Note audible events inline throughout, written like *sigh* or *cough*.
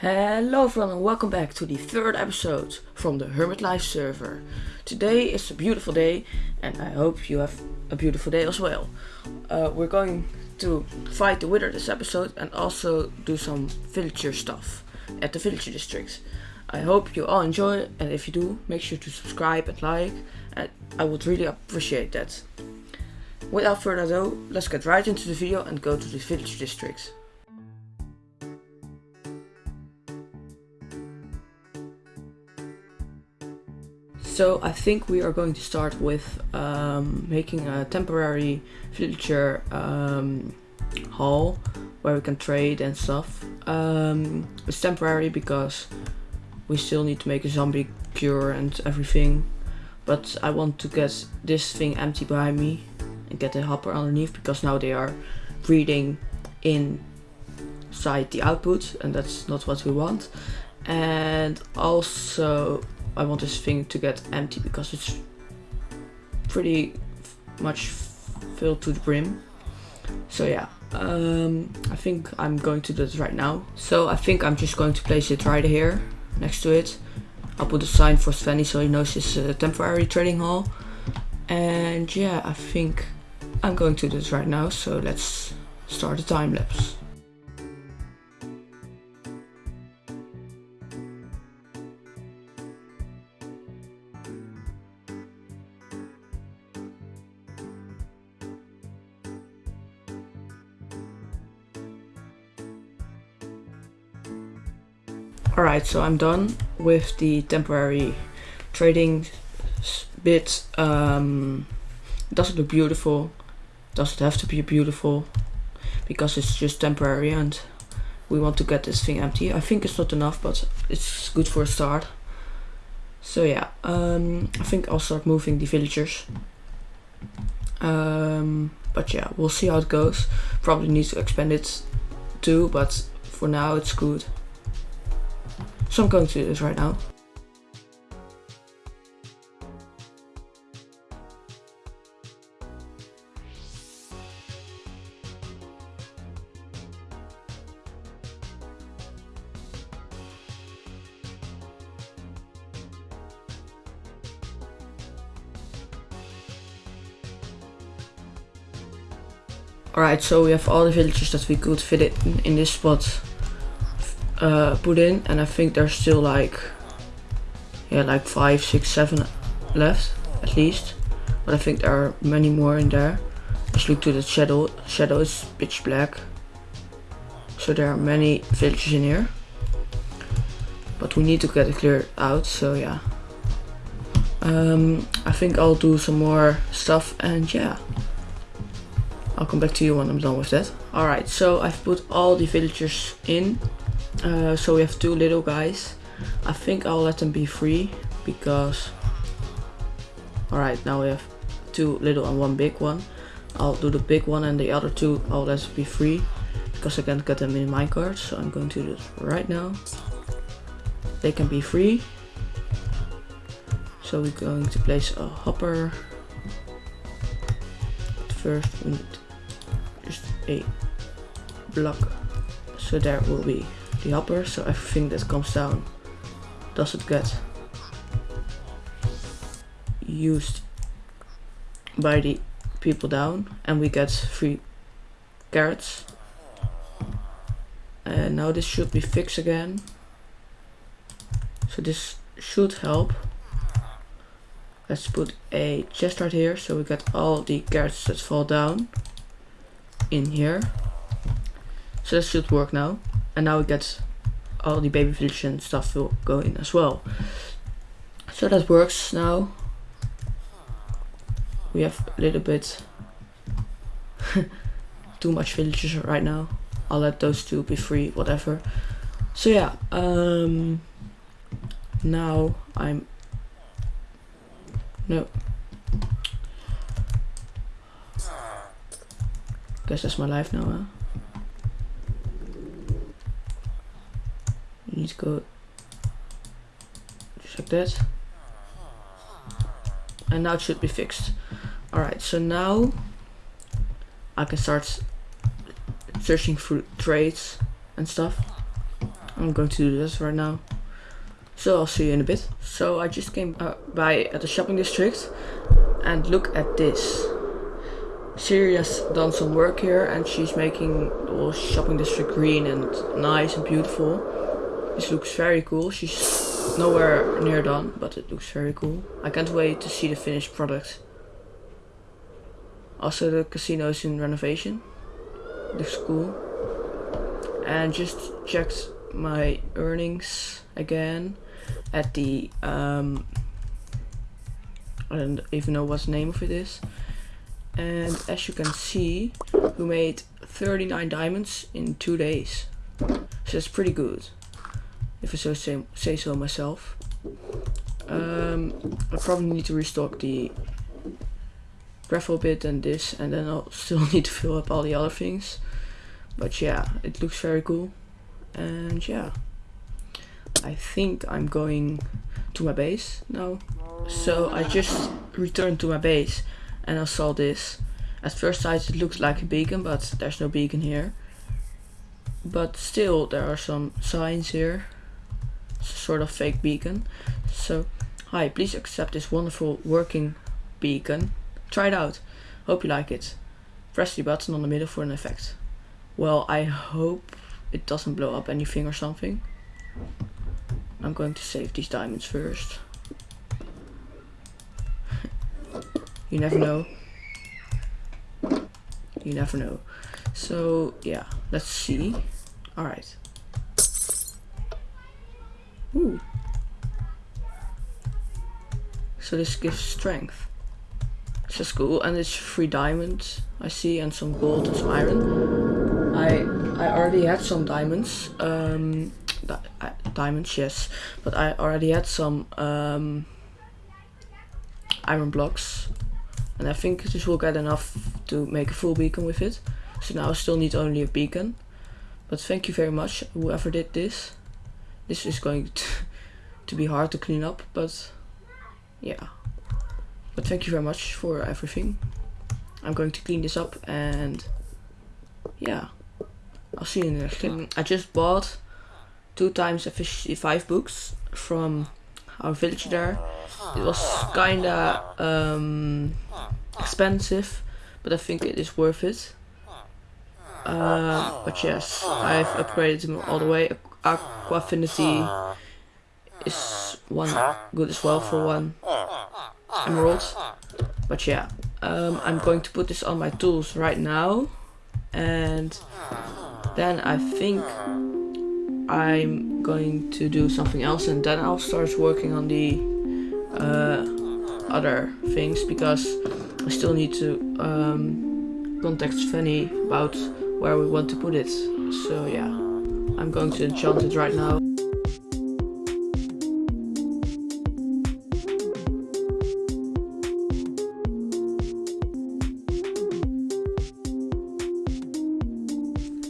Hello everyone and welcome back to the third episode from the Hermit Life server. Today is a beautiful day and I hope you have a beautiful day as well. Uh, we're going to fight the Wither this episode and also do some villager stuff at the villager district. I hope you all enjoy it and if you do, make sure to subscribe and like and I would really appreciate that. Without further ado, let's get right into the video and go to the villager district. So I think we are going to start with um, making a temporary villager um, hall where we can trade and stuff. Um, it's temporary because we still need to make a zombie cure and everything. But I want to get this thing empty behind me and get the hopper underneath because now they are breeding inside the output and that's not what we want. And also I want this thing to get empty because it's pretty much filled to the brim. So yeah, um, I think I'm going to do this right now. So I think I'm just going to place it right here next to it. I'll put a sign for Svenny so he knows it's a temporary trading hall. And yeah, I think I'm going to do this right now. So let's start the time lapse. Alright, so I'm done with the temporary trading bit. Um, does it look beautiful? Does it have to be beautiful? Because it's just temporary and we want to get this thing empty. I think it's not enough, but it's good for a start. So yeah, um, I think I'll start moving the villagers. Um, but yeah, we'll see how it goes. Probably need to expand it too, but for now it's good. So I'm going to do this right now. Alright, so we have all the villages that we could fit in, in this spot uh, put in and I think there's still like yeah like five six seven left at least. But I think there are many more in there. Let's look to the shadow shadow is pitch black. So there are many villages in here. But we need to get it cleared out so yeah. Um, I think I'll do some more stuff and yeah. I'll come back to you when I'm done with that. Alright so I've put all the villagers in uh, so we have two little guys. I think I'll let them be free because... Alright, now we have two little and one big one. I'll do the big one and the other two I'll let be free because I can't get them in minecart. So I'm going to do this right now. They can be free. So we're going to place a hopper. But first we need just a block. So there will be the hopper, so everything that comes down doesn't get used by the people down and we get free carrots. And now this should be fixed again. So this should help. Let's put a chest right here so we get all the carrots that fall down in here. So this should work now and now we get all the baby village and stuff will go in as well. So that works now. We have a little bit *laughs* too much villages right now. I'll let those two be free whatever. So yeah um now I'm no. Guess that's my life now huh? Go just like that and now it should be fixed alright so now I can start searching for trades and stuff I'm going to do this right now. So I'll see you in a bit. So I just came uh, by at the shopping district and look at this. Siri has done some work here and she's making the whole shopping district green and nice and beautiful. This looks very cool. She's nowhere near done, but it looks very cool. I can't wait to see the finished product. Also the casino is in renovation. Looks cool. And just checked my earnings again at the um I don't even know what the name of it is. And as you can see, we made 39 diamonds in two days. So that's pretty good, if I so say, say so myself. Um, I probably need to restock the gravel bit and this, and then I'll *laughs* still need to fill up all the other things. But yeah, it looks very cool. And yeah, I think I'm going to my base now. So I just returned to my base and I saw this. At first sight it looks like a beacon, but there's no beacon here. But still there are some signs here. Sort of fake beacon. So, hi, please accept this wonderful working beacon. Try it out. Hope you like it. Press the button on the middle for an effect. Well, I hope it doesn't blow up anything or something. I'm going to save these diamonds first. *laughs* you never know. You never know. So yeah, let's see. Alright. Ooh. So this gives strength. It's just cool and it's three diamonds I see and some gold and some iron. I I already had some diamonds. Um di diamonds, yes. But I already had some um iron blocks and I think this will get enough to make a full beacon with it. So now I still need only a beacon. But thank you very much, whoever did this. This is going to, to be hard to clean up, but yeah. But thank you very much for everything. I'm going to clean this up and yeah. I'll see you in the next clip. I just bought two times efficiency 5 books from our village there. It was kinda um, expensive, but I think it is worth it. Uh, but yes, I've upgraded them all the way. Aqua Affinity is one good as well for one emerald. But yeah, um, I'm going to put this on my tools right now. And then I think I'm going to do something else and then I'll start working on the uh, other things because I still need to um, contact Fanny about where we want to put it. So yeah, I'm going to enchant it right now.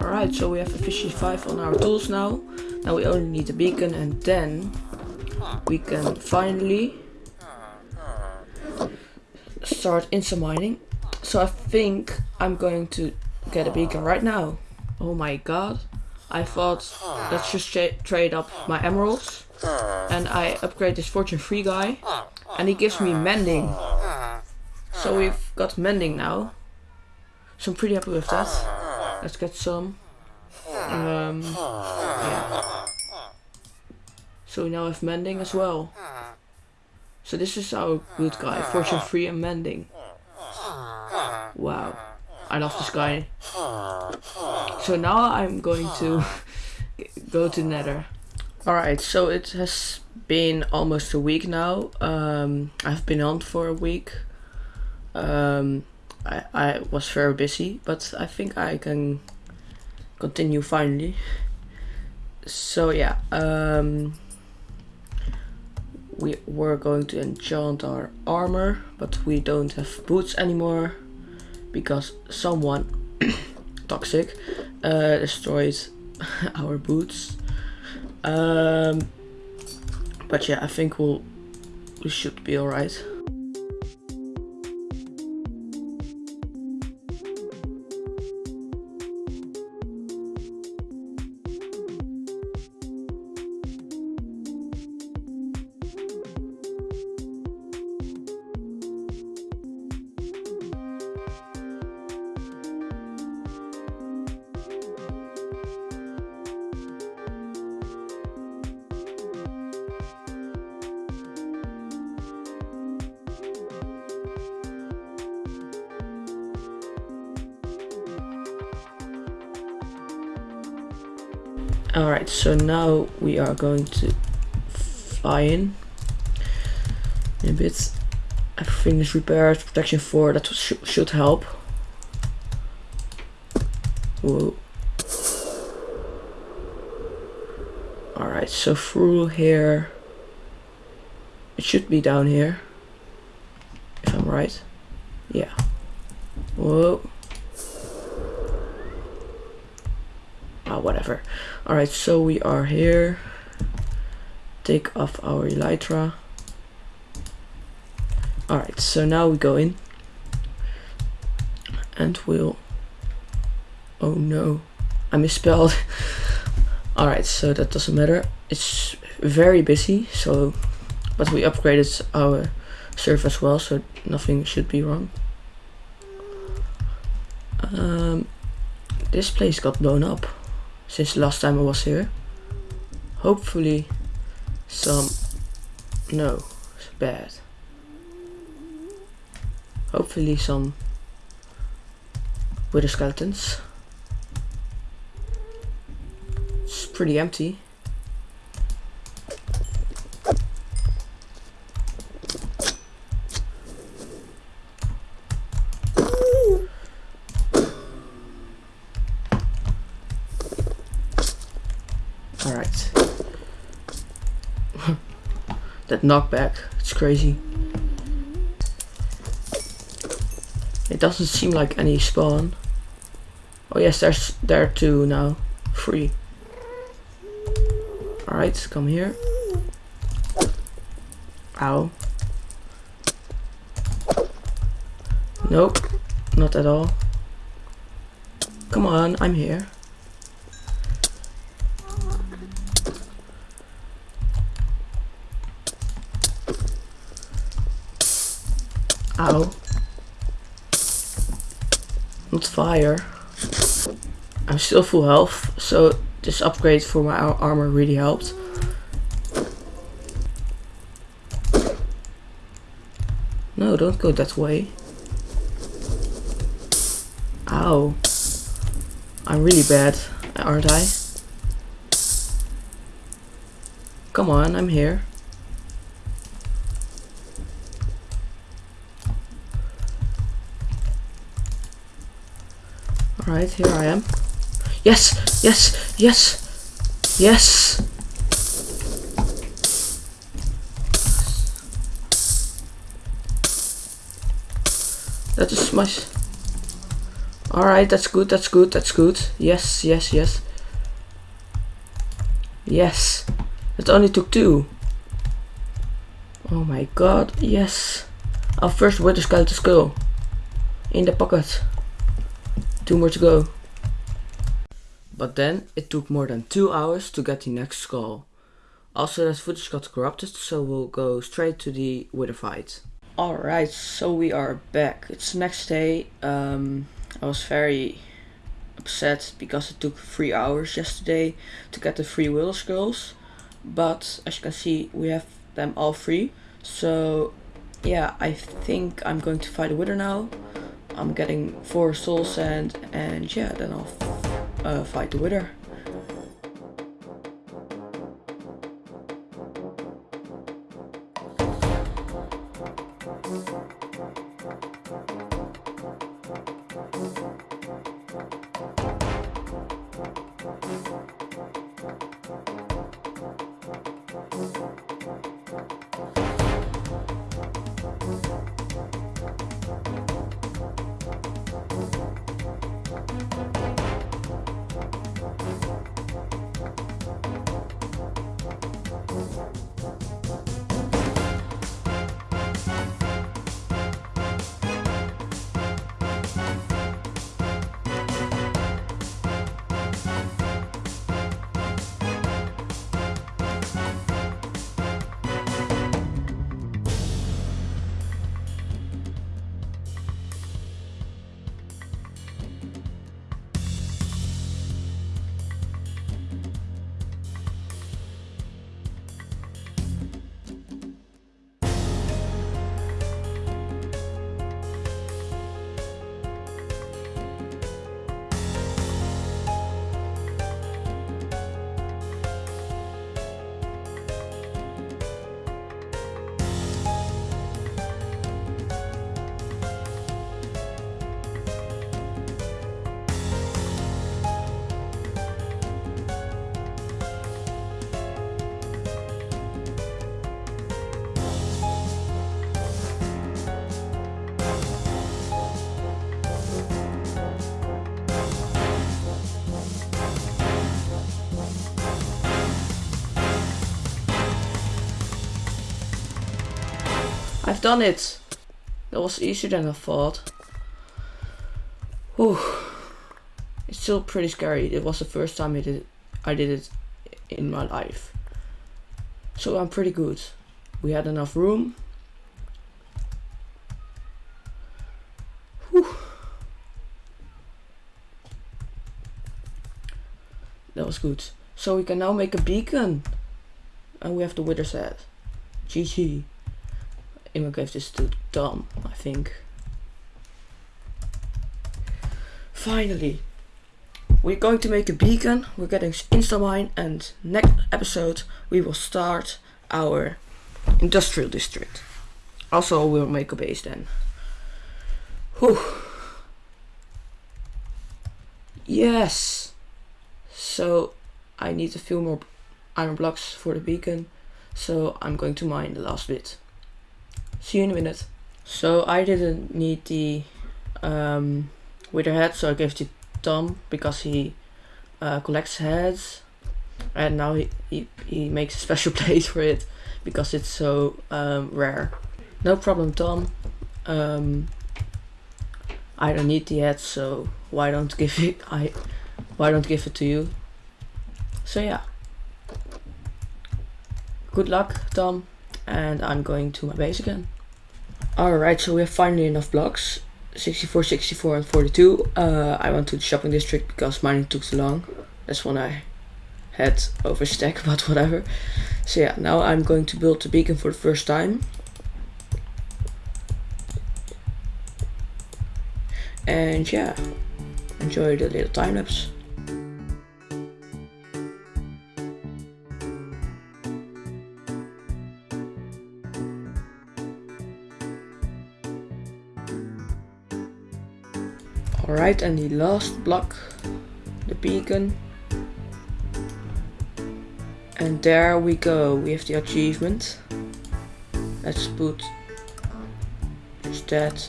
Alright, so we have efficiency 5 on our tools now. Now we only need a beacon and then we can finally start insta mining. So I think I'm going to get a beacon right now. Oh my god. I thought let's just trade up my emeralds. And I upgrade this fortune 3 guy. And he gives me mending. So we've got mending now. So I'm pretty happy with that. Let's get some. Um, yeah. So we now have mending as well. So this is our good guy, fortune 3 and mending. Wow. I love this guy. So now I'm going to *laughs* go to nether. Alright, so it has been almost a week now. Um, I've been on for a week. Um, I, I was very busy, but I think I can continue finally. So yeah, um, we were going to enchant our armor, but we don't have boots anymore because someone *coughs* toxic uh, *laughs* our boots. Um, but yeah, I think we'll we should be alright. Alright, so now we are going to fly in. A bit. Everything is repaired. Protection 4, that sh should help. Whoa. Alright, so through here. It should be down here. If I'm right. Yeah. Whoa. Whatever. Alright, so we are here. Take off our elytra. Alright, so now we go in. And we'll... Oh no, I misspelled. *laughs* Alright, so that doesn't matter. It's very busy, so... But we upgraded our server as well, so nothing should be wrong. Um, this place got blown up since last time I was here. Hopefully some... No, it's bad. Hopefully some wither skeletons. It's pretty empty. That knockback, it's crazy. It doesn't seem like any spawn. Oh yes, there's there two now. Free. Alright, come here. Ow. Nope, not at all. Come on, I'm here. Ow not fire. I'm still full health, so this upgrade for my armor really helped. No, don't go that way. Ow. I'm really bad, aren't I? Come on, I'm here. Right, here I am. Yes! Yes! Yes! Yes! That is my... Alright, that's good, that's good, that's good. Yes, yes, yes. Yes! It only took two. Oh my god, yes. Our first wither skeleton skull. In the pocket. Two more to go. But then it took more than two hours to get the next skull. Also that footage got corrupted, so we'll go straight to the wither fight. Alright, so we are back. It's next day. Um, I was very upset because it took three hours yesterday to get the three wither skulls. But as you can see, we have them all free. So yeah, I think I'm going to fight a wither now. I'm getting four soul sand and yeah, then I'll uh, fight the wither. I've done it! That was easier than I thought. Whew. It's still pretty scary. It was the first time I did it, I did it in my life. So I'm pretty good. We had enough room. Whew. That was good. So we can now make a beacon. And we have the wither set. GG. Emma gave this to Tom, I think. Finally. We're going to make a beacon. We're getting Instamine and next episode we will start our industrial district. Also we'll make a base then. Whew. Yes. So I need a few more iron blocks for the beacon. So I'm going to mine the last bit. See you in a minute. So I didn't need the um, wither head, so I gave it to Tom because he uh, collects heads. And now he, he, he makes a special *laughs* place for it because it's so um, rare. No problem Tom. Um, I don't need the head, so why don't give it I why don't give it to you? So yeah. Good luck, Tom, and I'm going to my base again. Alright, so we have finally enough blocks. 64, 64 and 42. Uh, I went to the shopping district because mining took too long. That's when I had overstack, *laughs* but whatever. So yeah, now I'm going to build the beacon for the first time. And yeah, enjoy the little time lapse. Alright, and the last block, the beacon. And there we go, we have the achievement. Let's put that.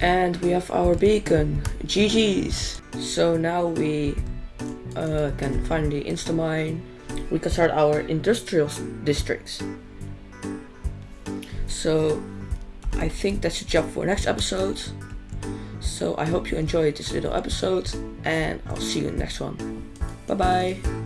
And we have our beacon, GG's. So now we uh, can finally instamine. We can start our industrial districts. So I think that's a job for next episode. So I hope you enjoyed this little episode and I'll see you in the next one. Bye bye.